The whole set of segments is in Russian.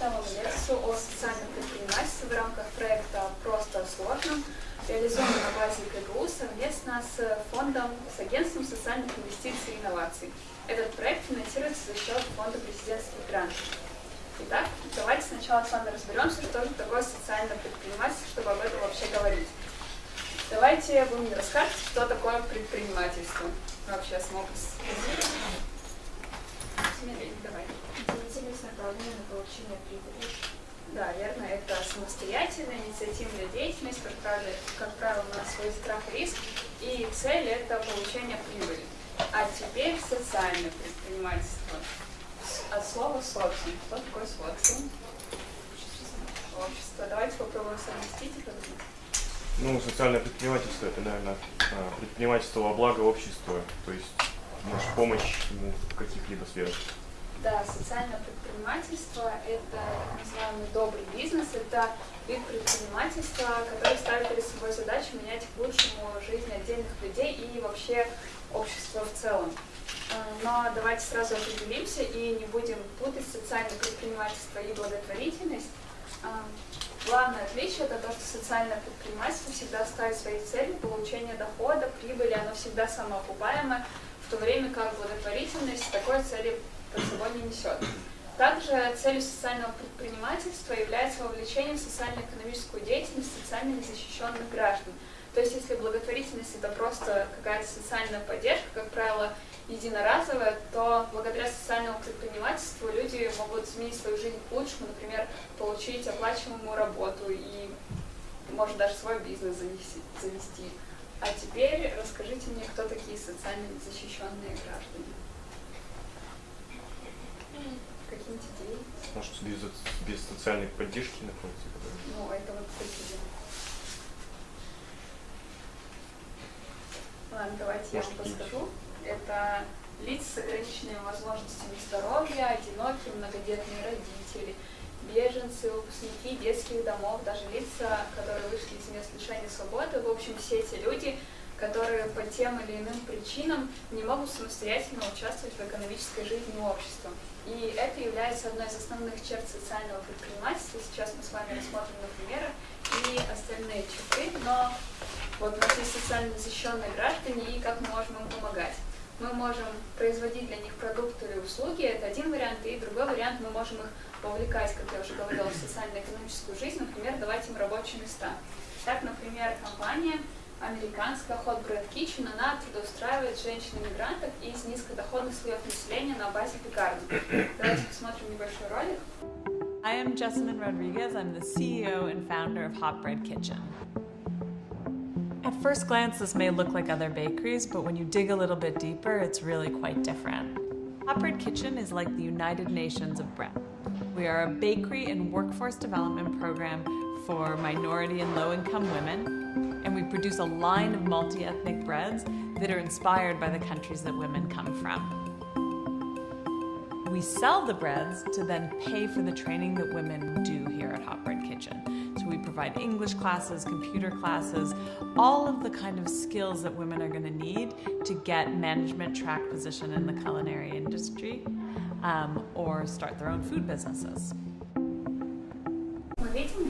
читала лекцию о социальном предпринимательстве в рамках проекта «Просто о сложном», реализованном на базе КГУ совместно с фондом, с агентством социальных инвестиций и инноваций. Этот проект финансируется за счет фонда президентских грантов. Итак, давайте сначала с вами разберемся, что же такое социальное предпринимательство, чтобы об этом вообще говорить. Давайте вы мне расскажете, что такое предпринимательство. Вообще Смотри, давай. Деятельность направленная на получение прибыли. Да, верно, это самостоятельная инициативная деятельность, как правило, как правило, на свой страх и риск, и цель это получение прибыли. А теперь социальное предпринимательство. От слова социум. Что такое социум? Общество. Давайте попробуем совместить их. Ну, социальное предпринимательство это, наверное, а, предпринимательство во благо общества, то есть может, помощь ему в каких-либо сферах. Да, социальное предпринимательство – это так называемый добрый бизнес, это вид предпринимательства, который ставит перед собой задачу менять к лучшему жизнь отдельных людей и вообще общества в целом. А, но давайте сразу определимся и не будем путать социальное предпринимательство и благотворительность. А, главное отличие это то, что социальное предпринимательство всегда ставит своей целью получение дохода, прибыли, оно всегда самоокупаемое, в то время как благотворительность такой цели под собой не несет. Также целью социального предпринимательства является вовлечение в социально-экономическую деятельность социально незащищенных граждан. То есть если благотворительность это просто какая-то социальная поддержка, как правило, единоразовая, то благодаря социальному предпринимательству люди могут изменить свою жизнь к лучшему, например, получить оплачиваемую работу и, может, даже свой бизнес завести. А теперь расскажите мне, кто такие социально незащищенные граждане. Какие-нибудь идеи? Может, без, без социальной поддержки находится? Ну, это вот такие. Ладно, давайте Может, я вам подскажу. Это лица с ограниченными возможностями здоровья, одинокие, многодетные родители, беженцы, выпускники детских домов, даже лица, которые вышли из мест лишения свободы. В общем, все эти люди, которые по тем или иным причинам не могут самостоятельно участвовать в экономической жизни общества. И это является одной из основных черт социального предпринимательства. Сейчас мы с вами рассмотрим на примерах и остальные черты, но вот у нас есть социально защищенные граждане, и как мы можем им помогать. Мы можем производить для них продукты или услуги, это один вариант, и другой вариант, мы можем их вовлекать, как я уже говорила, в социально-экономическую жизнь, например, давать им рабочие места. Так, например, компания американская Hot Bread Kitchen, она трудоустраивает женщин-иммигрантов из низкодоходных слоев населения на базе пекарни. Давайте посмотрим небольшой ролик. I am Jessamine Rodriguez. I'm the CEO and founder of Hot Bread Kitchen. At first glance, this may look like other bakeries, but when you dig a little bit deeper, it's really quite different. Hot Bread Kitchen is like the United Nations of bread. We are a bakery and workforce development program for minority and low-income women, and we produce a line of multi-ethnic breads that are inspired by the countries that women come from. We sell the breads to then pay for the training that women do here at Hot Bread Kitchen. So we provide English classes, computer classes, all of the kind of skills that women are going to need to get management track position in the culinary industry um, or start their own food businesses.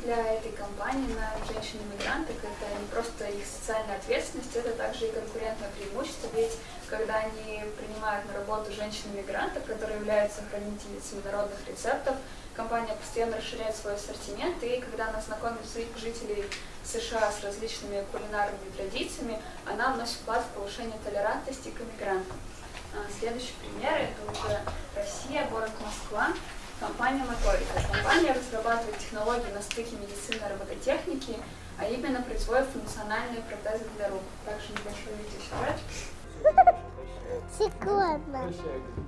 Для этой компании на женщин-иммигрантах это не просто их социальная ответственность, это также и конкурентное преимущество, ведь когда они принимают на работу женщин-иммигрантов, которые являются хранительницами народных рецептов, компания постоянно расширяет свой ассортимент, и когда она знакомит жителей США с различными кулинарными традициями, она вносит вклад в повышение толерантности к иммигрантам. А, следующий пример – это уже Россия, город Москва. Компания «Моторика». Компания разрабатывает технологии на стыке медицины и робототехники, а именно производит функциональные протезы для рук. Также небольшой видеосюжет. Шоколадно.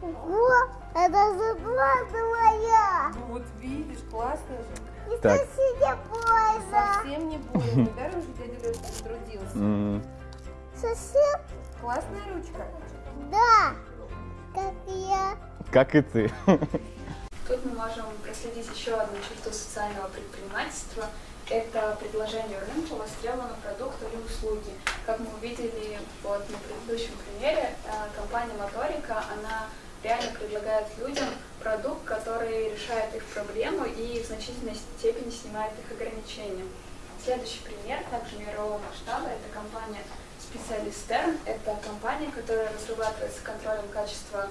О, это зарплата моя. Ну вот видишь, классно же. И так. совсем не больно. Совсем не больно. Недаром же дядя Лёша потрудился. Mm. Совсем? Классная ручка. Да, как я. Как и ты. Тут мы можем проследить еще одну черту социального предпринимательства. Это предложение рынку востребованного продукта или услуги. Как мы увидели вот на предыдущем примере, э, компания Моторика, она реально предлагает людям продукт, который решает их проблему и в значительной степени снимает их ограничения. Следующий пример, также мирового масштаба, это компания Stern. Это компания, которая разрабатывает с контролем качества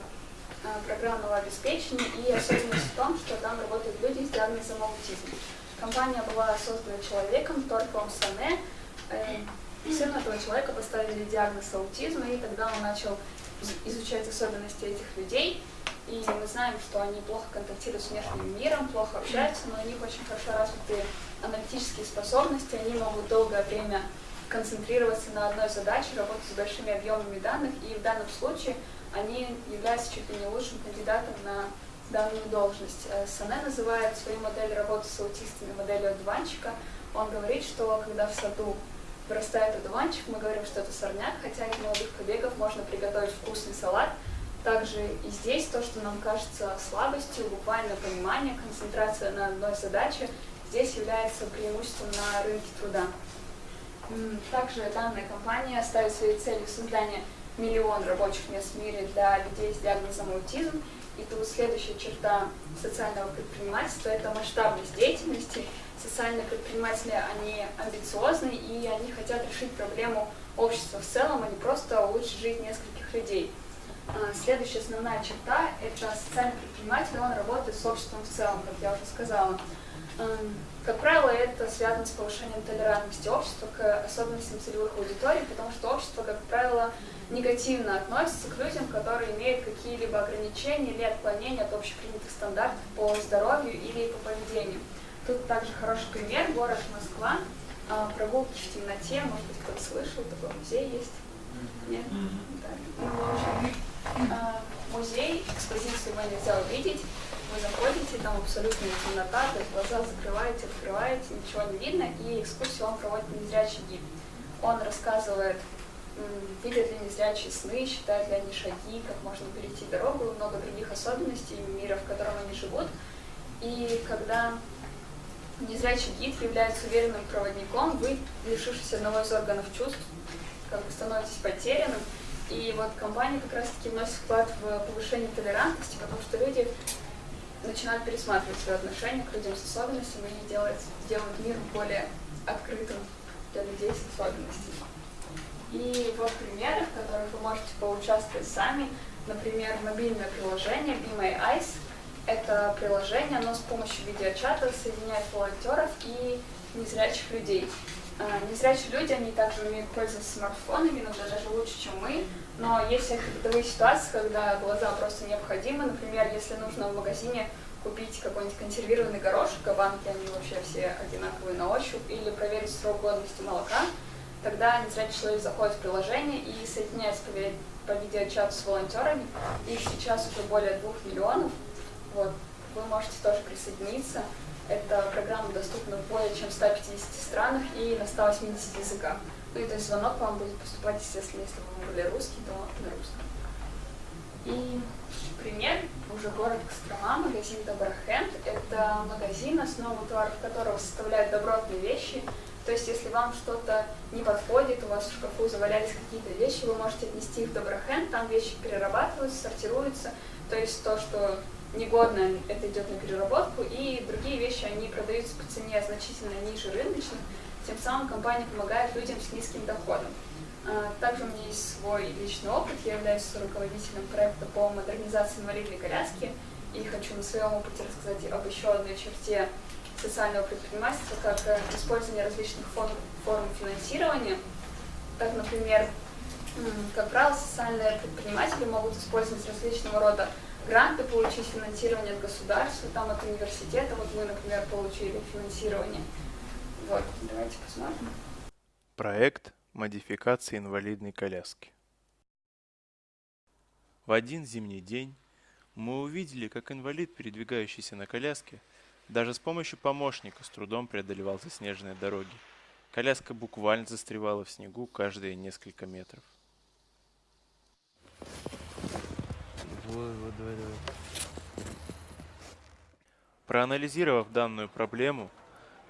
программного обеспечения и особенность в том, что там работают люди с диагнозом аутизм. Компания была создана человеком Торфом Сане. Э, Сыну этого человека поставили диагноз аутизма, и тогда он начал изучать особенности этих людей. И мы знаем, что они плохо контактируют с внешним миром, плохо общаются, но у них очень хорошо развиты аналитические способности, они могут долгое время концентрироваться на одной задаче, работать с большими объемами данных, и в данном случае они являются чуть ли не лучшим кандидатом на данную должность. Э, Сане называет свою модель работы с аутистами моделью одуванчика. Он говорит, что когда в саду вырастает одуванчик, мы говорим, что это сорняк, хотя из молодых побегов можно приготовить вкусный салат. Также и здесь то, что нам кажется слабостью, буквально понимание, концентрация на одной задаче, здесь является преимуществом на рынке труда. Также данная компания ставит своей целью создание миллион рабочих мест в мире для людей с диагнозом аутизм. И тут следующая черта социального предпринимательства – это масштабность деятельности. Социальные предприниматели, они амбициозны, и они хотят решить проблему общества в целом, а не просто улучшить жизнь нескольких людей. А, следующая основная черта – это социальный предприниматель, он работает с обществом в целом, как я уже сказала. Как правило, это связано с повышением толерантности общества к особенностям целевых аудиторий, потому что общество, как правило, негативно относится к людям, которые имеют какие-либо ограничения или отклонения от общепринятых стандартов по здоровью или по поведению. Тут также хороший пример, город Москва, а, прогулки в темноте, может быть, кто-то слышал, такой музей есть. Нет? Да. Ну, в общем, музей, экспозицию его нельзя увидеть, вы заходите, там абсолютная темнота, то есть глаза закрываете, открываете, ничего не видно, и экскурсию он проводит незрячий гид. Он рассказывает, видят ли незрячие сны, считают ли они шаги, как можно перейти дорогу, много других особенностей мира, в котором они живут. И когда незрячий гид является уверенным проводником, вы, лишившись одного из органов чувств, как бы становитесь потерянным, и вот компания как раз-таки вносит вклад в повышение толерантности, потому что люди начинают пересматривать свое отношение к людям с особенностями и делают, делают мир более открытым для людей с особенностями. И вот примеры, в которых вы можете поучаствовать сами. Например, мобильное приложение Be My Eyes. Это приложение, оно с помощью видеочата соединяет волонтеров и незрячих людей. А, незрячие люди, они также умеют пользоваться смартфонами, иногда даже лучше, чем мы. Но есть всякие бытовые ситуации, когда глаза просто необходимы. Например, если нужно в магазине купить какой-нибудь консервированный горошек, а банки, они вообще все одинаковые на ощупь, или проверить срок годности молока, тогда незрячий человек заходит в приложение и соединяется по видеочату с волонтерами. Их сейчас уже более двух миллионов. Вот. Вы можете тоже присоединиться. Эта программа доступна в более чем 150 странах и на 180 языках. Ну и то есть звонок вам будет поступать, естественно, если вы выбрали русский, то на русском. И пример, уже город Кострома, магазин Доброхенд. Это магазин, основу товаров которого составляют добротные вещи. То есть, если вам что-то не подходит, у вас в шкафу завалялись какие-то вещи, вы можете отнести их в Доброхенд, там вещи перерабатываются, сортируются. То есть, то, что негодно, это идет на переработку, и другие вещи, они продаются по цене значительно ниже рыночных, тем самым компания помогает людям с низким доходом. А, также у меня есть свой личный опыт. Я являюсь руководителем проекта по модернизации инвалидной коляски и хочу на своем опыте рассказать об еще одной черте социального предпринимательства, как э, использование различных форм, финансирования. Так, например, как правило, социальные предприниматели могут использовать различного рода гранты, получить финансирование от государства, там от университета. Вот мы, например, получили финансирование. Вот, давайте посмотрим. Проект модификации инвалидной коляски. В один зимний день мы увидели, как инвалид, передвигающийся на коляске, даже с помощью помощника с трудом преодолевал заснеженные дороги. Коляска буквально застревала в снегу каждые несколько метров. Вот, вот, давай, давай. Проанализировав данную проблему,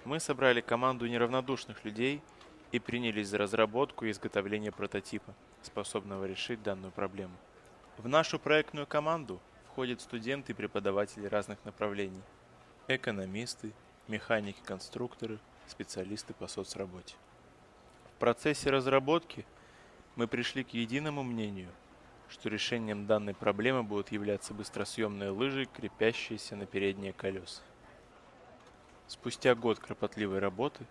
мы собрали команду неравнодушных людей – и принялись за разработку и изготовление прототипа, способного решить данную проблему. В нашу проектную команду входят студенты и преподаватели разных направлений. Экономисты, механики-конструкторы, специалисты по соцработе. В процессе разработки мы пришли к единому мнению, что решением данной проблемы будут являться быстросъемные лыжи, крепящиеся на передние колеса. Спустя год кропотливой работы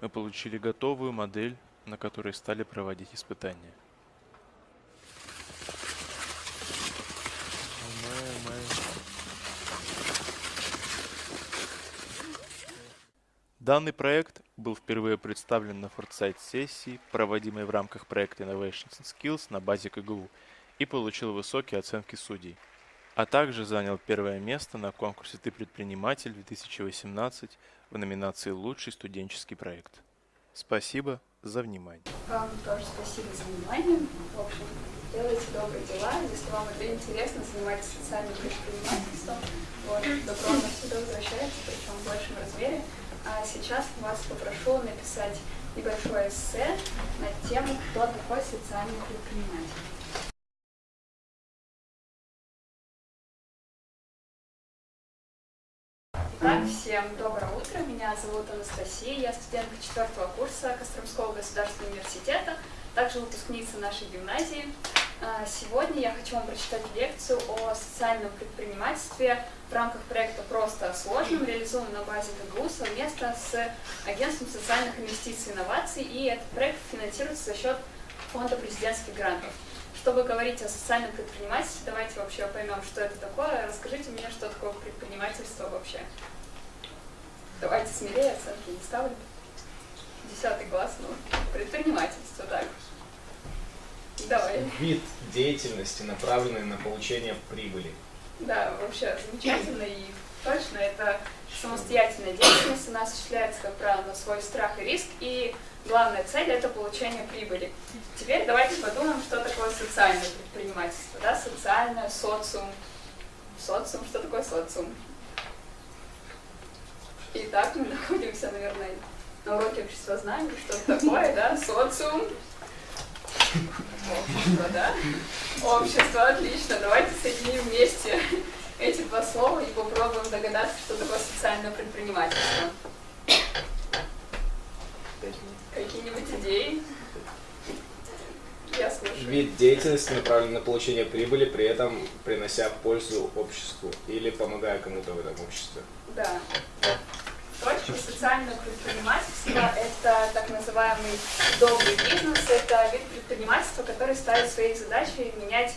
мы получили готовую модель, на которой стали проводить испытания. Данный проект был впервые представлен на Foresight сессии, проводимой в рамках проекта Innovations and Skills на базе КГУ, и получил высокие оценки судей, а также занял первое место на конкурсе «Ты предприниматель» 2018 в номинации «Лучший студенческий проект». Спасибо за внимание. Вам тоже спасибо за внимание. В общем, делайте добрые дела. Если вам это интересно, занимайтесь социальным предпринимательством. Вот, добро оно всегда возвращается, причем в большем размере. А сейчас вас попрошу написать небольшое эссе на тему «Кто такой социальный предприниматель?». Всем доброе утро. Меня зовут Анастасия. Я студентка четвертого курса Костромского государственного университета, также выпускница нашей гимназии. А, Сегодня я хочу вам прочитать лекцию о социальном предпринимательстве в рамках проекта «Просто о сложном», реализован на базе КГУ совместно с Агентством социальных инвестиций и инноваций, и этот проект финансируется за счет фонда президентских грантов. Чтобы говорить о социальном предпринимательстве, давайте вообще поймем, что это такое. Расскажите мне, что такое предпринимательство вообще. Давайте смелее, оценки не ставлю. Десятый класс, ну, предпринимательство, так. Давай. Вид деятельности, направленный на получение прибыли. Да, вообще замечательно и точно. Это самостоятельная деятельность, она осуществляется, как правило, на свой страх и риск, и главная цель – это получение прибыли. Теперь давайте подумаем, что такое социальное предпринимательство, да, социальное, социум. Социум, что такое социум? Итак, мы находимся, наверное, на уроке общества знаний, что это такое, да, социум. Общество, да? Общество, отлично. Давайте соединим вместе эти два слова и попробуем догадаться, что такое социальное предпринимательство. Какие-нибудь идеи? Я слушаю. Вид деятельности, направленный на получение прибыли, при этом принося пользу обществу или помогая кому-то в этом обществе. Да. Точка социального предпринимательства – это так называемый добрый бизнес, это вид предпринимательства, который ставит своей задачей менять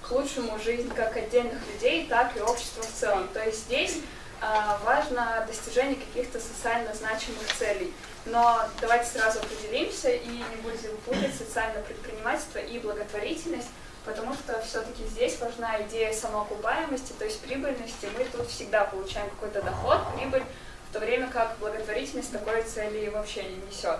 к лучшему жизнь как отдельных людей, так и общества в целом. То есть здесь а, важно достижение каких-то социально значимых целей. Но давайте сразу определимся и не будем путать социальное предпринимательство и благотворительность, потому что все-таки здесь важна идея самоокупаемости, то есть прибыльности. Мы тут всегда получаем какой-то доход, прибыль, то время как благотворительность такой цели вообще не несет.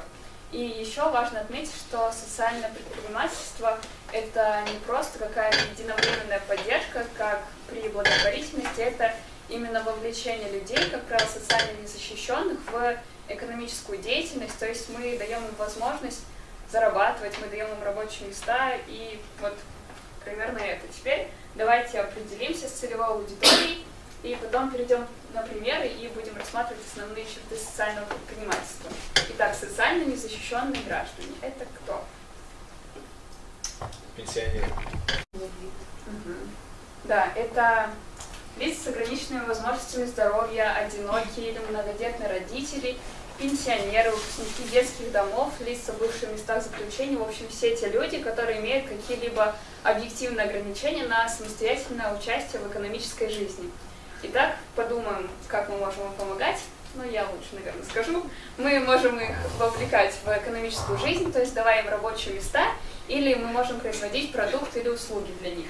И еще важно отметить, что социальное предпринимательство – это не просто какая-то единовременная поддержка, как при благотворительности, это именно вовлечение людей, как правило, социально незащищенных, в экономическую деятельность, то есть мы даем им возможность зарабатывать, мы даем им рабочие места, и вот примерно это. Теперь давайте определимся с целевой аудиторией, и потом перейдем на примеры и будем рассматривать основные черты социального предпринимательства. Итак, социально незащищенные граждане. Это кто? Пенсионеры. Мгм. Да, это лица с ограниченными возможностями здоровья, одинокие или многодетные родители, пенсионеры, выпускники детских домов, лица, бывшие в местах заключения, в общем, все те люди, которые имеют какие-либо объективные ограничения на самостоятельное участие в экономической жизни. Итак, подумаем, как мы можем им помогать. Ну, я лучше, наверное, скажу. Мы можем их вовлекать в экономическую жизнь, то есть давая им рабочие места, или мы можем производить продукты или услуги для них.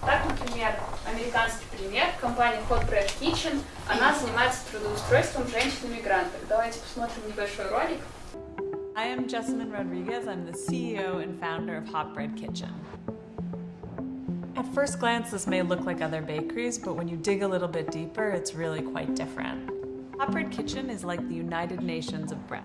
Так, например, американский пример, компания Hot Bread Kitchen, она занимается трудоустройством женщин-мигрантов. Давайте посмотрим небольшой ролик. I am Jessamine Rodriguez. I'm the CEO and founder of Hot Bread Kitchen. At first glance, this may look like other bakeries, but when you dig a little bit deeper, it's really quite different. Hot Bread Kitchen is like the United Nations of bread.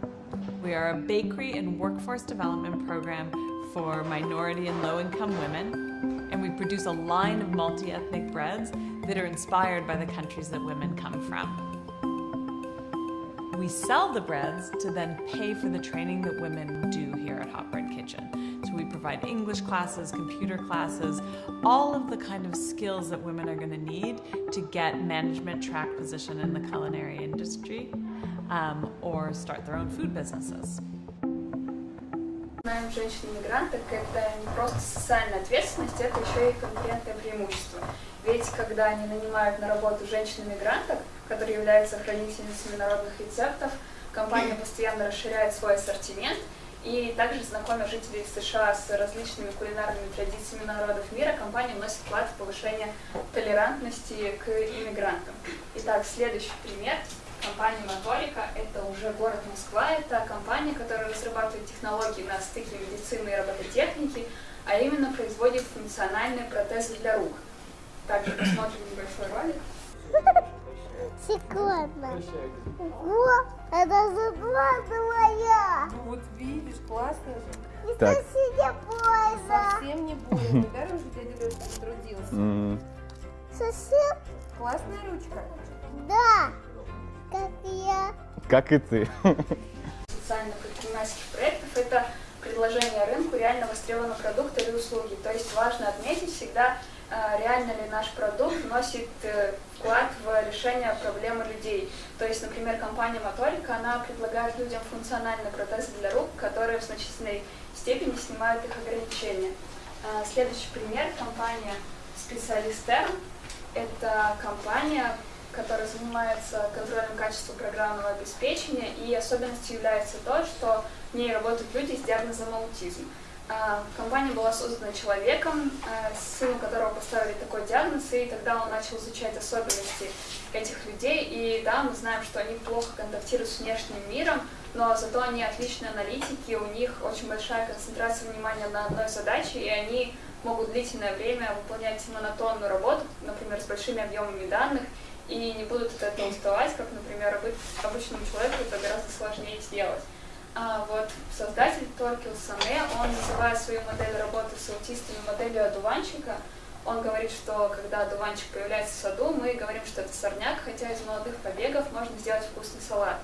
We are a bakery and workforce development program for minority and low income women. and we produce a line of multi ethnic breads that are inspired by the countries that women come from. We sell the breads to then pay for the training that women do here at Hot Bread Kitchen. We provide English classes, computer classes, all of the kind of skills that women are going to need to get management track position in the culinary industry um, or start their own food businesses. Найм женщин-мигранток – это не просто социальная ответственность, это еще и конкурентное преимущество. Ведь когда они нанимают на работу женщин-мигранток, которые являются хранительницами народных рецептов, компания постоянно расширяет свой ассортимент и также знакомя жителей США с различными кулинарными традициями народов мира, компания вносит вклад в повышение толерантности к иммигрантам. Итак, следующий пример – компания Моторика. Это уже город Москва. Это компания, которая разрабатывает технологии на стыке медицины и робототехники, а именно производит функциональные протезы для рук. Также посмотрим небольшой ролик. Секундно. Ого, это зарплата моя. Ну вот видишь, классно же. И Так. соседи польза. Совсем не больно. Недаром же дядя Лёша потрудился. Совсем? Классная ручка. Да. Как я. Как и ты. социально-предпринимательских проектов – это предложение рынку реально востребованного продукта или услуги. То есть важно отметить всегда, реально ли наш продукт вносит э, вклад в решение проблемы людей. То есть, например, компания Моторика, она предлагает людям функциональные протезы для рук, которые в значительной степени снимают их ограничения. Э, Следующий пример – компания «Специалист Терм». Это компания, которая занимается контролем качества программного обеспечения, и особенностью является то, что в ней работают люди с диагнозом аутизм. А, Компания была создана человеком, а, сыну которого поставили такой диагноз, и тогда он начал изучать особенности этих людей. И да, мы знаем, что они плохо контактируют с внешним миром, но зато они отличные аналитики, у них очень большая концентрация внимания на одной задаче, и они могут длительное время выполнять монотонную работу, например, с большими объемами данных, и не будут от этого уставать, как, например, обы- обычному человеку это гораздо сложнее сделать. А вот создатель Торкил Сане, он называет свою модель работы с аутистами моделью одуванчика. Он говорит, что когда одуванчик появляется в саду, мы говорим, что это сорняк, хотя из молодых побегов можно сделать вкусный салат.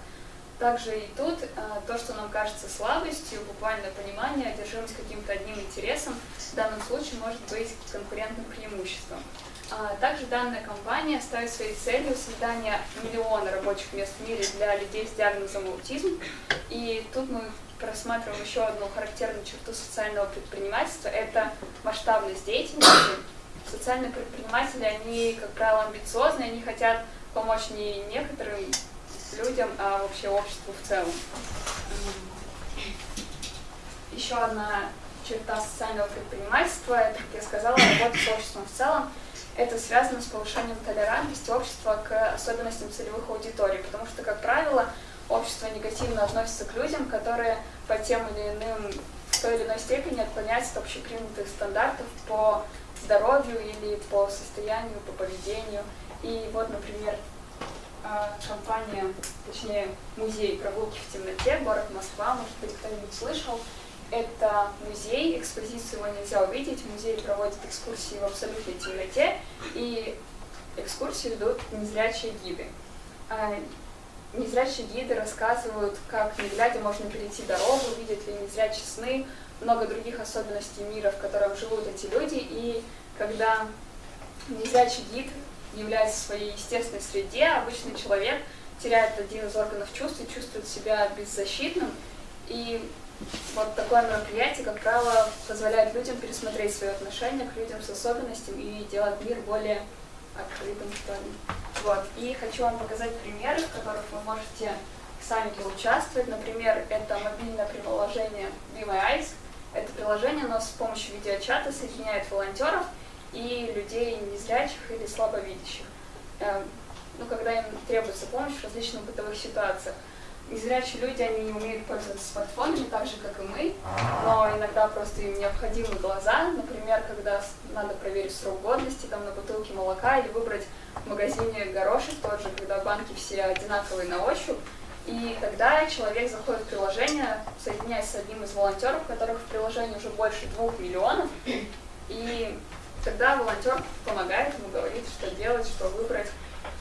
Также и тут а, то, что нам кажется слабостью, буквальное понимание, одержимость каким-то одним интересом, в данном случае может быть конкурентным преимуществом. А, Также данная компания ставит своей целью создание миллиона рабочих мест в мире для людей с диагнозом аутизм. И тут мы просматриваем еще одну характерную черту социального предпринимательства – это масштабность деятельности. Социальные предприниматели, они, как правило, амбициозны, они хотят помочь не некоторым людям, а вообще обществу в целом. Еще одна черта социального предпринимательства, это, как я сказала, работа с обществом в целом. Это связано с повышением толерантности общества к особенностям целевых аудиторий, потому что, как правило, общество негативно относится к людям, которые по тем или иным, в той или иной степени отклоняются от общепринятых стандартов по здоровью или по состоянию, по поведению. И вот, например, а, компания, точнее музей прогулки в темноте, город Москва, может быть, кто-нибудь слышал. Это музей, экспозицию его нельзя увидеть, музей проводит экскурсии в абсолютной темноте, и экскурсии ведут незрячие гиды. А, Незрячие гиды рассказывают, как не глядя можно перейти дорогу, видят ли незрячие сны, много других особенностей мира, в котором живут эти люди, и когда незрячий гид является в своей естественной среде, обычный человек теряет один из органов чувств и чувствует себя беззащитным. И вот такое мероприятие, как правило, позволяет людям пересмотреть свои отношения к людям с особенностями и делать мир более открытым, что ли. Вот. И хочу вам показать примеры, в которых вы можете сами поучаствовать. Например, это мобильное приложение Be My Eyes. Это приложение, оно с помощью видеочата соединяет волонтеров и людей незрячих или слабовидящих. Эм, Ну, когда им требуется помощь в различных бытовых ситуациях. Незрячие люди, они не умеют пользоваться смартфонами так же, как и мы, но иногда просто им необходимы глаза. Например, когда надо проверить срок годности там, на бутылке молока или выбрать в магазине горошек тот же, когда банки все одинаковые на ощупь. И тогда человек заходит в приложение, соединяясь с одним из волонтеров, которых в приложении уже больше двух миллионов, и Тогда волонтер помогает ему, говорит, что делать, что выбрать.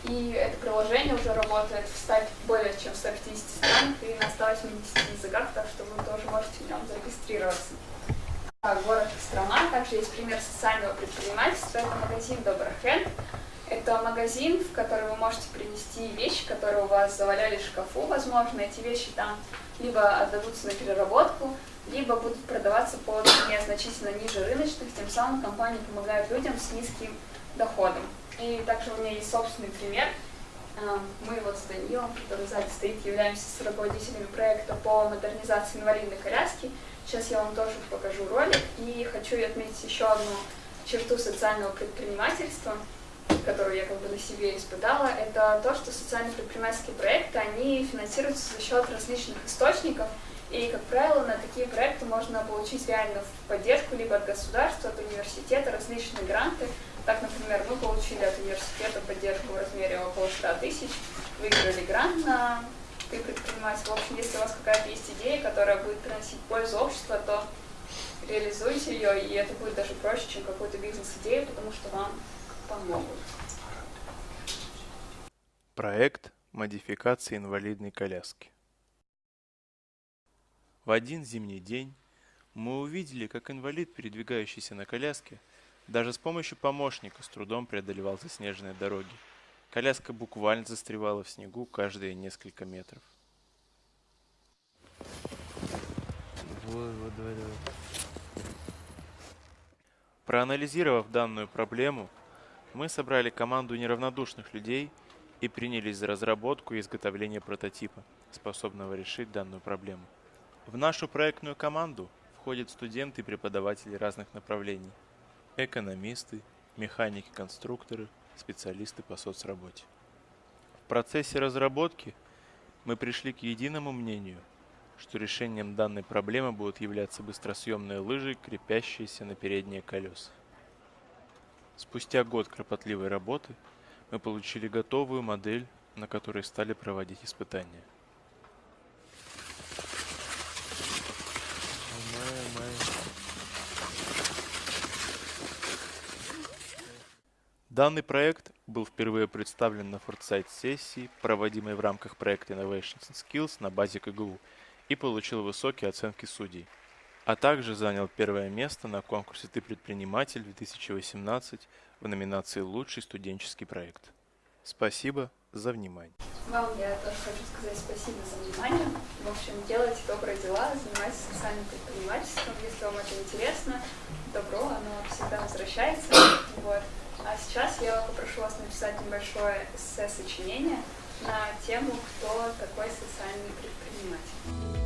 И это приложение уже работает в 100, более чем 150 странах и на 180 языках, так что вы тоже можете в нем зарегистрироваться. А город Кострома также есть пример социального предпринимательства. Это магазин Доброхенд. Это магазин, в который вы можете принести вещи, которые у вас завалялись в шкафу, возможно. Эти вещи там либо отдадутся на переработку, либо будут продаваться по цене значительно ниже рыночных, тем самым компания помогает людям с низким доходом. И также у меня есть собственный пример. А, Мы вот с Данилом, который сзади стоит, являемся руководителями проекта по модернизации инвалидной коляски. Сейчас я вам тоже покажу ролик и хочу отметить еще одну черту социального предпринимательства – которую я как бы на себе испытала, это то, что социально предпринимательские проекты, они финансируются за счет различных источников, и, как правило, на такие проекты можно получить реально поддержку либо от государства, от университета, различные гранты. Так, например, мы получили от университета поддержку в размере около 100 тысяч, выиграли грант на «Ты предприниматель». В общем, если у вас какая-то есть идея, которая будет приносить пользу обществу, то реализуйте ее, и это будет даже проще, чем какую-то бизнес-идею, потому что вам помогут. Проект модификации инвалидной коляски. В один зимний день мы увидели, как инвалид, передвигающийся на коляске, даже с помощью помощника с трудом преодолевал заснеженные дороги. Коляска буквально застревала в снегу каждые несколько метров. Вот, вот, давай, давай. Проанализировав данную проблему, мы собрали команду неравнодушных людей и принялись за разработку и изготовление прототипа, способного решить данную проблему. В нашу проектную команду входят студенты и преподаватели разных направлений, экономисты, механики-конструкторы, специалисты по соцработе. В процессе разработки мы пришли к единому мнению, что решением данной проблемы будут являться быстросъемные лыжи, крепящиеся на передние колеса. Спустя год кропотливой работы мы получили готовую модель, на которой стали проводить испытания. Данный проект был впервые представлен на Foresight сессии, проводимой в рамках проекта Innovations and Skills на базе КГУ, и получил высокие оценки судей а также занял первое место на конкурсе «Ты предприниматель» 2018 в номинации «Лучший студенческий проект». Спасибо за внимание. Вам я тоже хочу сказать спасибо за внимание. В общем, делайте добрые дела, занимайтесь социальным предпринимательством. Если вам это интересно, добро, оно всегда возвращается. Вот. А сейчас я попрошу вас написать небольшое эссе-сочинение на тему «Кто такой социальный предприниматель?».